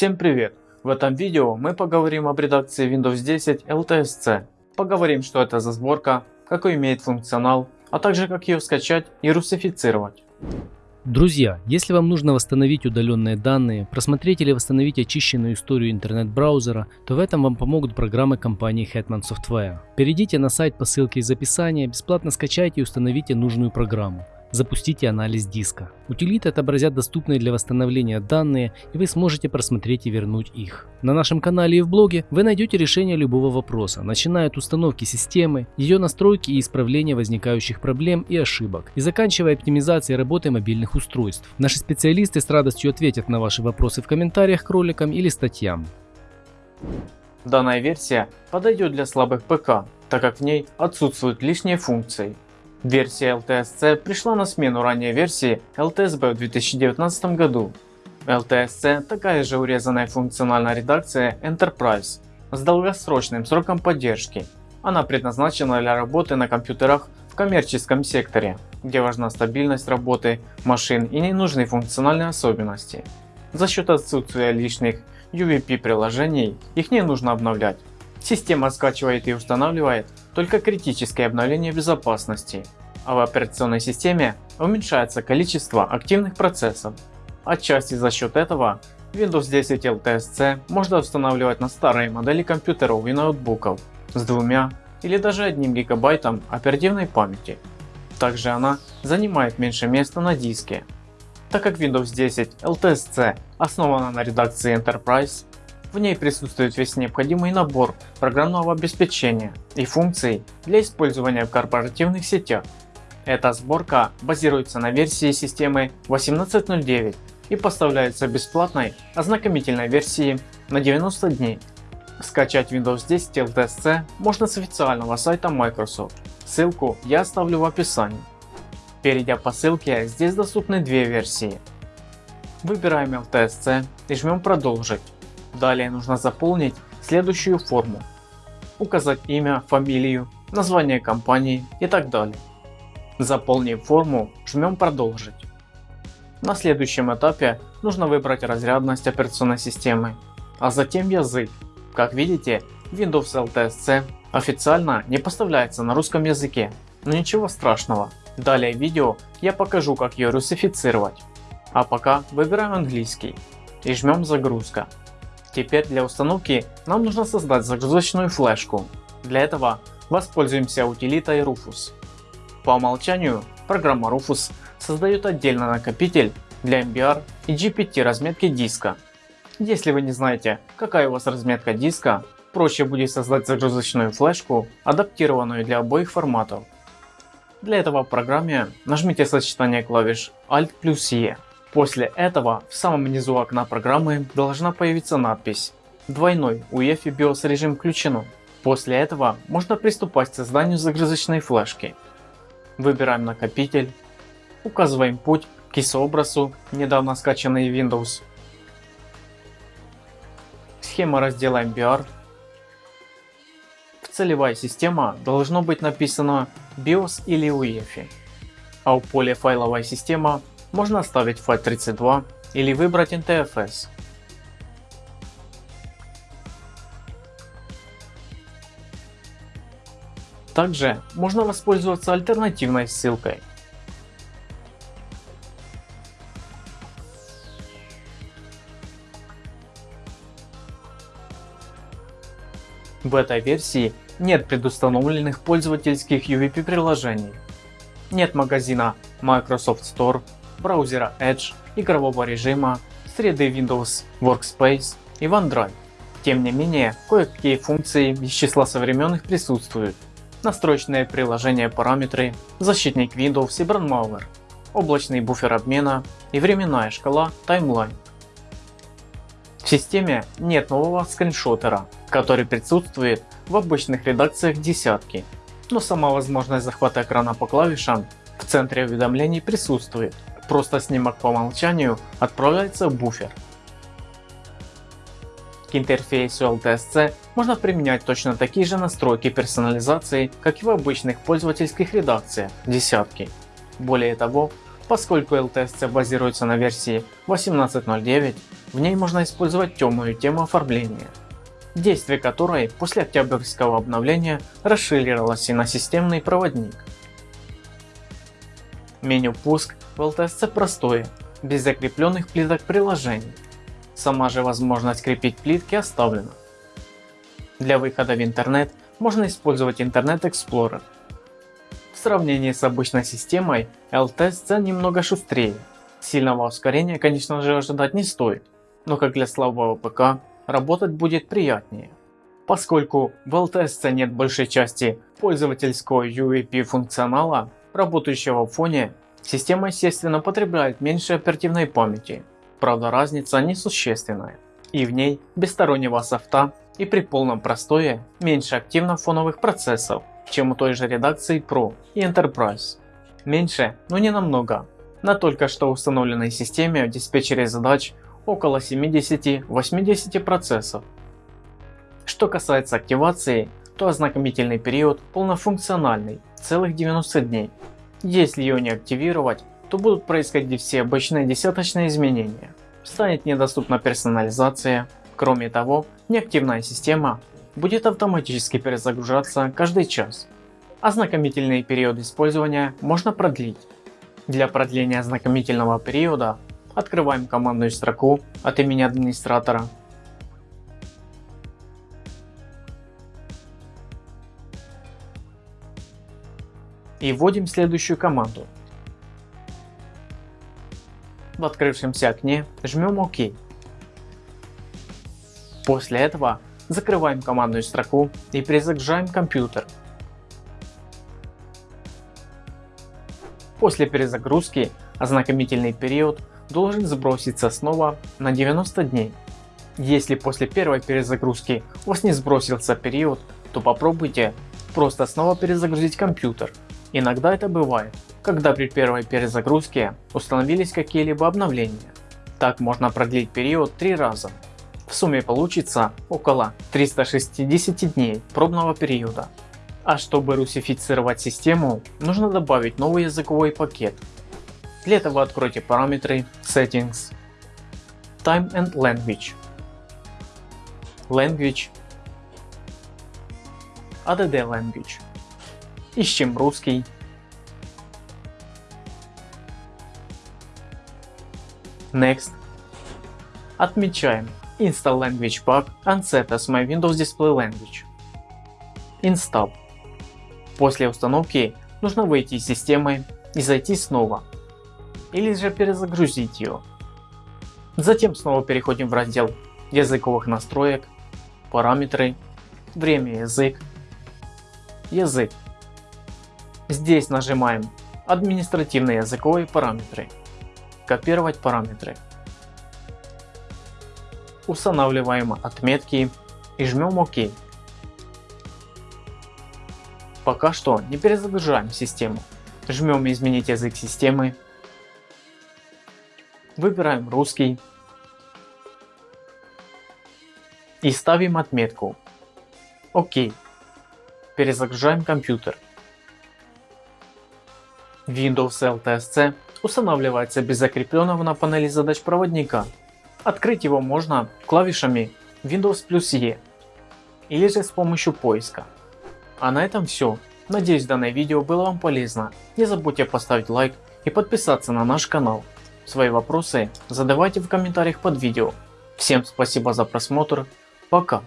Всем привет! В этом видео мы поговорим об редакции Windows 10 LTSC. Поговорим что это за сборка, какой имеет функционал, а также как ее скачать и русифицировать. Друзья, если вам нужно восстановить удаленные данные, просмотреть или восстановить очищенную историю интернет-браузера, то в этом вам помогут программы компании Hetman Software. Перейдите на сайт по ссылке из описания, бесплатно скачайте и установите нужную программу. Запустите анализ диска. Утилиты отобразят доступные для восстановления данные и вы сможете просмотреть и вернуть их. На нашем канале и в блоге вы найдете решение любого вопроса, начиная от установки системы, ее настройки и исправления возникающих проблем и ошибок, и заканчивая оптимизацией работы мобильных устройств. Наши специалисты с радостью ответят на ваши вопросы в комментариях к роликам или статьям. Данная версия подойдет для слабых ПК, так как в ней отсутствуют лишние функции. Версия LTSC пришла на смену ранней версии LTSB в 2019 году. LTSC такая же урезанная функциональная редакция Enterprise с долгосрочным сроком поддержки. Она предназначена для работы на компьютерах в коммерческом секторе, где важна стабильность работы машин и не нужны функциональные особенности. За счет отсутствия лишних UVP приложений их не нужно обновлять. Система скачивает и устанавливает только критические обновления безопасности, а в операционной системе уменьшается количество активных процессов. Отчасти за счет этого Windows 10 LTSC можно устанавливать на старые модели компьютеров и ноутбуков с двумя или даже одним гигабайтом оперативной памяти. Также она занимает меньше места на диске. Так как Windows 10 LTSC основана на редакции Enterprise, в ней присутствует весь необходимый набор программного обеспечения и функций для использования в корпоративных сетях. Эта сборка базируется на версии системы 18.09 и поставляется бесплатной ознакомительной версии на 90 дней. Скачать Windows 10 LTSC можно с официального сайта Microsoft, ссылку я оставлю в описании. Перейдя по ссылке, здесь доступны две версии. Выбираем LTSC и жмем продолжить. Далее нужно заполнить следующую форму. Указать имя, фамилию, название компании и так далее. Заполнив форму, жмем продолжить. На следующем этапе нужно выбрать разрядность операционной системы, а затем язык. Как видите, Windows LTSC официально не поставляется на русском языке, но ничего страшного. Далее в видео я покажу как ее русифицировать. А пока выбираем английский и жмем загрузка. Теперь для установки нам нужно создать загрузочную флешку. Для этого воспользуемся утилитой Rufus. По умолчанию программа Rufus создает отдельный накопитель для MBR и GPT разметки диска. Если вы не знаете какая у вас разметка диска, проще будет создать загрузочную флешку, адаптированную для обоих форматов. Для этого в программе нажмите сочетание клавиш Alt плюс E После этого в самом низу окна программы должна появиться надпись «Двойной UEFI BIOS режим включено». После этого можно приступать к созданию загрузочной флешки. Выбираем накопитель, указываем путь к ISO недавно скачанный Windows, схема раздела MBR. В целевая система должно быть написано BIOS или UEFI, а у поля файловая система можно оставить FAT32 или выбрать NTFS. Также можно воспользоваться альтернативной ссылкой. В этой версии нет предустановленных пользовательских UVP приложений. Нет магазина Microsoft Store браузера Edge, игрового режима, среды Windows Workspace и OneDrive. Тем не менее, кое-какие функции из числа современных присутствуют. Настроечные приложения параметры, защитник Windows и Brandmauer, облачный буфер обмена и временная шкала Timeline. В системе нет нового скриншотера, который присутствует в обычных редакциях десятки, но сама возможность захвата экрана по клавишам в центре уведомлений присутствует. Просто снимок по умолчанию отправляется в буфер. К интерфейсу LTSC можно применять точно такие же настройки персонализации, как и в обычных пользовательских редакциях десятки. Более того, Поскольку LTSC базируется на версии 18.09, в ней можно использовать темную тему оформления, действие которой после октябрьского обновления расширилось и на системный проводник. Меню пуск LTSC простое, без закрепленных плиток приложений. Сама же возможность крепить плитки оставлена. Для выхода в интернет можно использовать Internet Explorer. В сравнении с обычной системой LTSC немного шустрее. Сильного ускорения конечно же ожидать не стоит, но как для слабого ПК работать будет приятнее. Поскольку в LTSC нет большей части пользовательского UAP функционала, работающего в фоне, система естественно потребляет меньше оперативной памяти, правда разница несущественная. И в ней без стороннего софта и при полном простое меньше активно фоновых процессов, чем у той же редакции Pro и Enterprise. Меньше, но не намного. На только что установленной системе в диспетчере задач около 70-80 процессов. Что касается активации, то ознакомительный период полнофункциональный, целых 90 дней. Если ее не активировать, то будут происходить все обычные десяточные изменения. Станет недоступна персонализация. Кроме того, неактивная система будет автоматически перезагружаться каждый час. Ознакомительный период использования можно продлить. Для продления ознакомительного периода открываем командную строку от имени администратора. И вводим следующую команду. В открывшемся окне жмем ОК. После этого закрываем командную строку и перезагружаем компьютер. После перезагрузки ознакомительный период должен сброситься снова на 90 дней. Если после первой перезагрузки у вас не сбросился период, то попробуйте просто снова перезагрузить компьютер. Иногда это бывает, когда при первой перезагрузке установились какие-либо обновления. Так можно продлить период три раза. В сумме получится около 360 дней пробного периода. А чтобы русифицировать систему, нужно добавить новый языковой пакет. Для этого откройте параметры Settings, Time and Language, Language, ADD Language. Ищем русский. Next. Отмечаем Install Language Pack and Set as my Windows Display Language. Install. После установки нужно выйти из системы и зайти снова. Или же перезагрузить ее. Затем снова переходим в раздел языковых настроек, параметры, время язык, язык. Здесь нажимаем административные языковые параметры, копировать параметры. Устанавливаем отметки и жмем ОК. Пока что не перезагружаем систему. Жмем изменить язык системы. Выбираем русский. И ставим отметку. ОК. Перезагружаем компьютер. Windows LTSC устанавливается без закрепленного на панели задач проводника. Открыть его можно клавишами Windows плюс E или же с помощью поиска. А на этом все. Надеюсь данное видео было вам полезно. Не забудьте поставить лайк и подписаться на наш канал. Свои вопросы задавайте в комментариях под видео. Всем спасибо за просмотр. Пока.